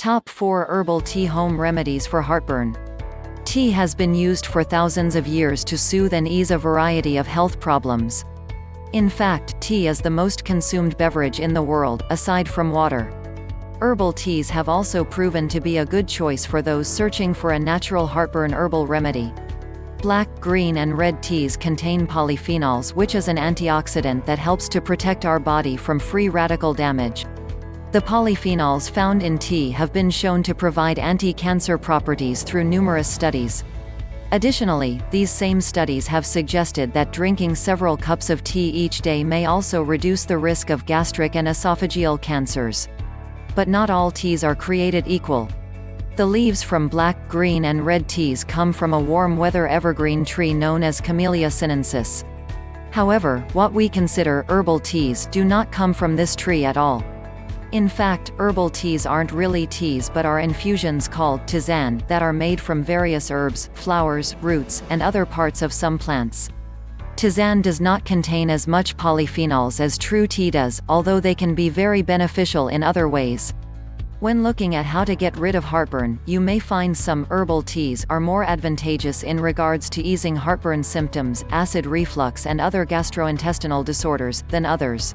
Top 4 Herbal Tea Home Remedies for Heartburn. Tea has been used for thousands of years to soothe and ease a variety of health problems. In fact, tea is the most consumed beverage in the world, aside from water. Herbal teas have also proven to be a good choice for those searching for a natural heartburn herbal remedy. Black, green and red teas contain polyphenols which is an antioxidant that helps to protect our body from free radical damage. The polyphenols found in tea have been shown to provide anti-cancer properties through numerous studies. Additionally, these same studies have suggested that drinking several cups of tea each day may also reduce the risk of gastric and esophageal cancers. But not all teas are created equal. The leaves from black, green and red teas come from a warm weather evergreen tree known as Camellia sinensis. However, what we consider herbal teas do not come from this tree at all. In fact, herbal teas aren't really teas but are infusions called tisane that are made from various herbs, flowers, roots, and other parts of some plants. Tisane does not contain as much polyphenols as true tea does, although they can be very beneficial in other ways. When looking at how to get rid of heartburn, you may find some herbal teas are more advantageous in regards to easing heartburn symptoms, acid reflux and other gastrointestinal disorders, than others.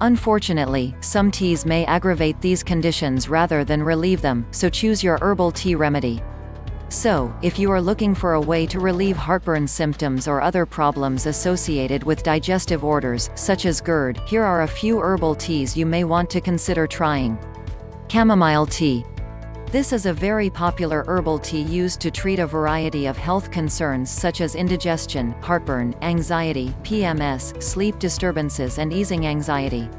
Unfortunately, some teas may aggravate these conditions rather than relieve them, so choose your herbal tea remedy. So, if you are looking for a way to relieve heartburn symptoms or other problems associated with digestive orders, such as GERD, here are a few herbal teas you may want to consider trying. Chamomile tea. This is a very popular herbal tea used to treat a variety of health concerns such as indigestion, heartburn, anxiety, PMS, sleep disturbances and easing anxiety.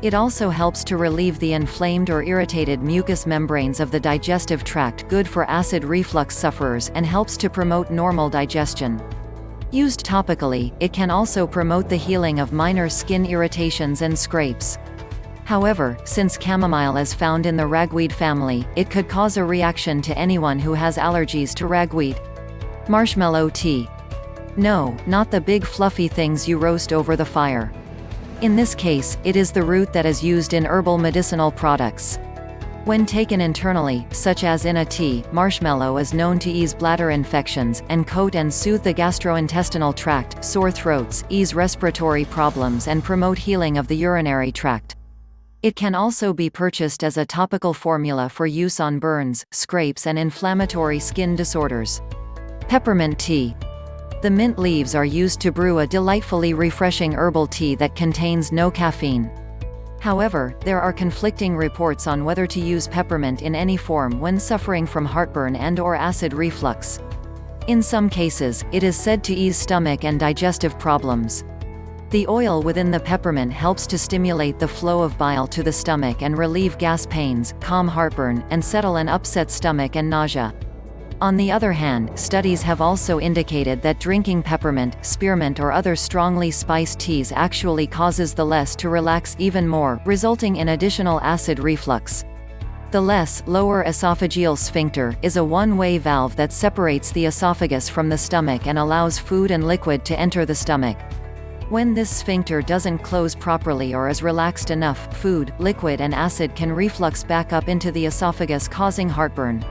It also helps to relieve the inflamed or irritated mucous membranes of the digestive tract good for acid reflux sufferers and helps to promote normal digestion. Used topically, it can also promote the healing of minor skin irritations and scrapes. However, since chamomile is found in the ragweed family, it could cause a reaction to anyone who has allergies to ragweed. Marshmallow tea. No, not the big fluffy things you roast over the fire. In this case, it is the root that is used in herbal medicinal products. When taken internally, such as in a tea, marshmallow is known to ease bladder infections, and coat and soothe the gastrointestinal tract, sore throats, ease respiratory problems and promote healing of the urinary tract. It can also be purchased as a topical formula for use on burns, scrapes and inflammatory skin disorders. Peppermint tea. The mint leaves are used to brew a delightfully refreshing herbal tea that contains no caffeine. However, there are conflicting reports on whether to use peppermint in any form when suffering from heartburn and or acid reflux. In some cases, it is said to ease stomach and digestive problems. The oil within the peppermint helps to stimulate the flow of bile to the stomach and relieve gas pains, calm heartburn, and settle an upset stomach and nausea. On the other hand, studies have also indicated that drinking peppermint, spearmint or other strongly spiced teas actually causes the LES to relax even more, resulting in additional acid reflux. The LES, lower esophageal sphincter, is a one-way valve that separates the esophagus from the stomach and allows food and liquid to enter the stomach. When this sphincter doesn't close properly or is relaxed enough, food, liquid and acid can reflux back up into the esophagus causing heartburn.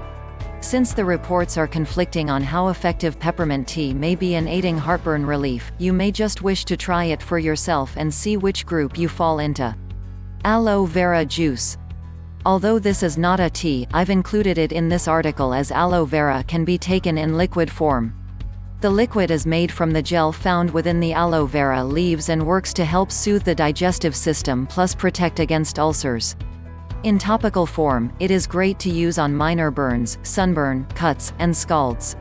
Since the reports are conflicting on how effective peppermint tea may be in aiding heartburn relief, you may just wish to try it for yourself and see which group you fall into. Aloe vera juice. Although this is not a tea, I've included it in this article as aloe vera can be taken in liquid form. The liquid is made from the gel found within the aloe vera leaves and works to help soothe the digestive system plus protect against ulcers. In topical form, it is great to use on minor burns, sunburn, cuts, and scalds.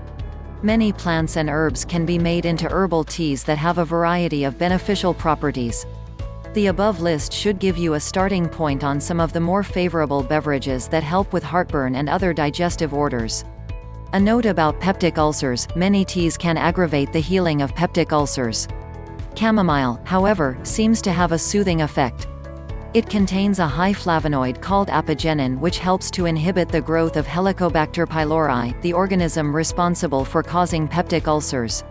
Many plants and herbs can be made into herbal teas that have a variety of beneficial properties. The above list should give you a starting point on some of the more favorable beverages that help with heartburn and other digestive orders. A note about peptic ulcers, many teas can aggravate the healing of peptic ulcers. Chamomile, however, seems to have a soothing effect. It contains a high flavonoid called apigenin which helps to inhibit the growth of Helicobacter pylori, the organism responsible for causing peptic ulcers.